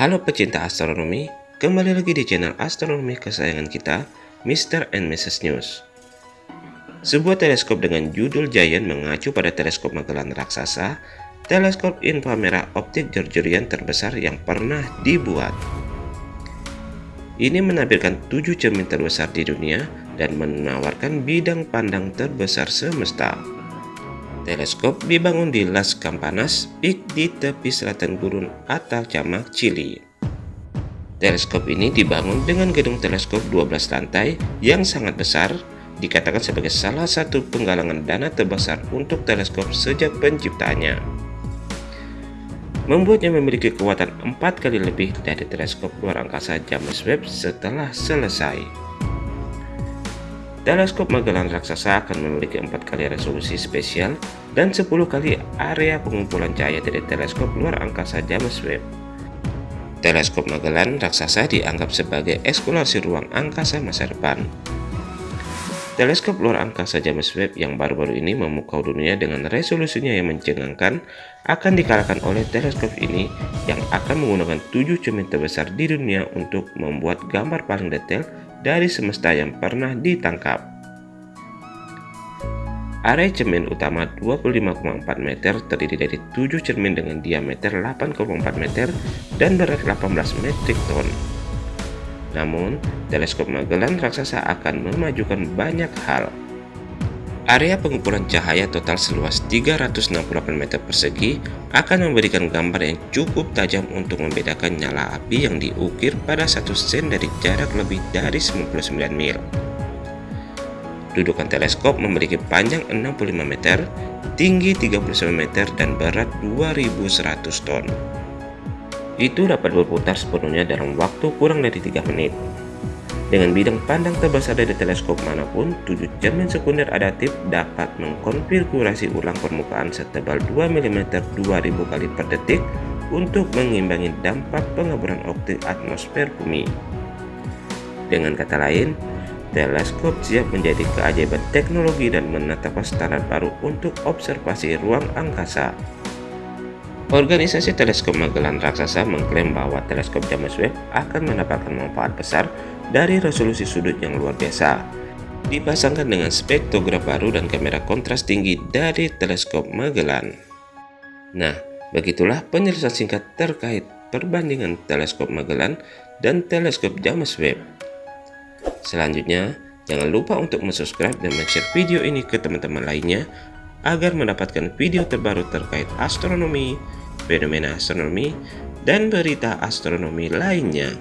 Halo pecinta astronomi, kembali lagi di channel astronomi kesayangan kita, Mr. and Mrs. News. Sebuah teleskop dengan judul Giant mengacu pada teleskop Magellan raksasa, teleskop inframerah optik Georgian terbesar yang pernah dibuat. Ini menampilkan tujuh cermin terbesar di dunia dan menawarkan bidang pandang terbesar semesta. Teleskop dibangun di Las Campanas Peak di tepi selatan gurun Atacama, Chili. Teleskop ini dibangun dengan gedung teleskop 12 lantai yang sangat besar, dikatakan sebagai salah satu penggalangan dana terbesar untuk teleskop sejak penciptaannya. Membuatnya memiliki kekuatan empat kali lebih dari teleskop luar angkasa James Webb setelah selesai. Teleskop Magellan raksasa akan memiliki empat kali resolusi spesial dan 10 kali area pengumpulan cahaya dari teleskop luar angkasa James Webb. Teleskop Magellan raksasa dianggap sebagai eksplorasi ruang angkasa masa depan. Teleskop luar angkasa James Webb yang baru-baru ini memukau dunia dengan resolusinya yang mencengangkan akan dikalahkan oleh teleskop ini yang akan menggunakan tujuh cermin terbesar di dunia untuk membuat gambar paling detail dari semesta yang pernah ditangkap. Area cermin utama 25,4 meter terdiri dari 7 cermin dengan diameter 8,4 meter dan berat 18 metrik ton. Namun, teleskop Magellan raksasa akan memajukan banyak hal. Area pengumpulan cahaya total seluas 368 meter persegi akan memberikan gambar yang cukup tajam untuk membedakan nyala api yang diukir pada satu sen dari jarak lebih dari 99 mil. Dudukan teleskop memiliki panjang 65 meter, tinggi 39 meter, dan berat 2100 ton. Itu dapat berputar sepenuhnya dalam waktu kurang dari 3 menit. Dengan bidang pandang terbesar dari teleskop mana pun, tujuh cermin sekunder adaptif dapat mengkonfigurasi ulang permukaan setebal 2 mm 2000 kali per detik untuk mengimbangi dampak pengaburan optik atmosfer bumi. Dengan kata lain, teleskop siap menjadi keajaiban teknologi dan menetapkan standar baru untuk observasi ruang angkasa. Organisasi Teleskop Magellan Raksasa mengklaim bahwa teleskop James Webb akan mendapatkan manfaat besar dari resolusi sudut yang luar biasa. Dipasangkan dengan spektrograf baru dan kamera kontras tinggi dari teleskop Magellan. Nah, begitulah penjelasan singkat terkait perbandingan teleskop Magellan dan teleskop James Webb. Selanjutnya, jangan lupa untuk subscribe dan share video ini ke teman-teman lainnya agar mendapatkan video terbaru terkait astronomi, fenomena astronomi, dan berita astronomi lainnya.